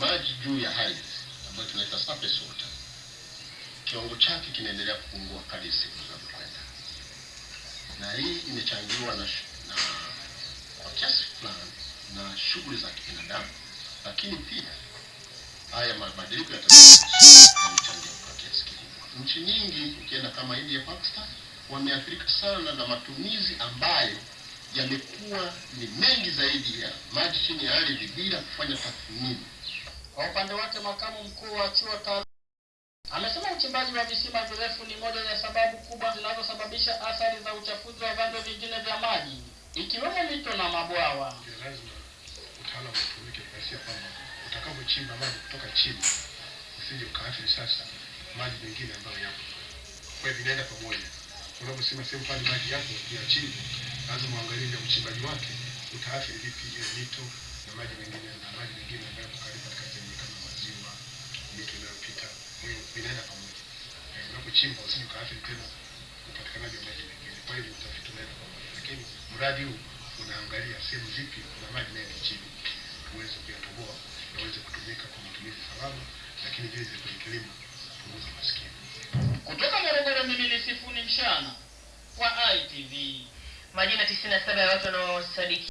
maji juu ya ardhi ambayo tunaita surface water, kiwango chake kinaendelea kupungua kadri siku zinavyokwenda, na hii imechangiwa na, na kwa kiasi fulani na shughuli za kibinadamu, lakini pia haya mabadiliko ya kwa kiasi kikubwa. Nchi nyingi ukienda kama India, Pakistan wameathirika sana na matumizi ambayo yamekuwa ni mengi zaidi ya maji chini ya ardhi bila kufanya tathmini. Kwa upande wake makamu mkuu wa chuo amesema uchimbaji wa visima virefu ni moja ya sababu kubwa zinazosababisha athari za uchafuzi wa vyanzo vingine vya maji ikiwemo mito na mabwawa. lazima utaalamu utumike kiasi kwamba utakapochimba maji kutoka chini usije ukaathiri sasa maji mengine ambayo yapo. Kwa hivyo vinaenda pamoja. Unaposema sehemu pale maji yapo ya chini, lazima uangalie uchimbaji wake utaathiri vipi ile mito na maji mengine na maji mengine ambayo yako karibu katika sehemu kama maziwa, mito inayopita. Vinaenda pamoja. Eh, Unapochimba usije ukaathiri tena upatikanaji wa maji mengine. Kwa hivyo utafiti unaenda pamoja, lakini mradi huu unaangalia sehemu zipi kuna maji mengi chini, uweze kuyatoboa yaweze kutumika kwa matumizi salama, lakini vile vile kwenye kilimo kupunguza maskini. Kutoka Morogoro, mimi ni Sifuni Mshana wa ITV. Majina 97 ya watu wanaosadiki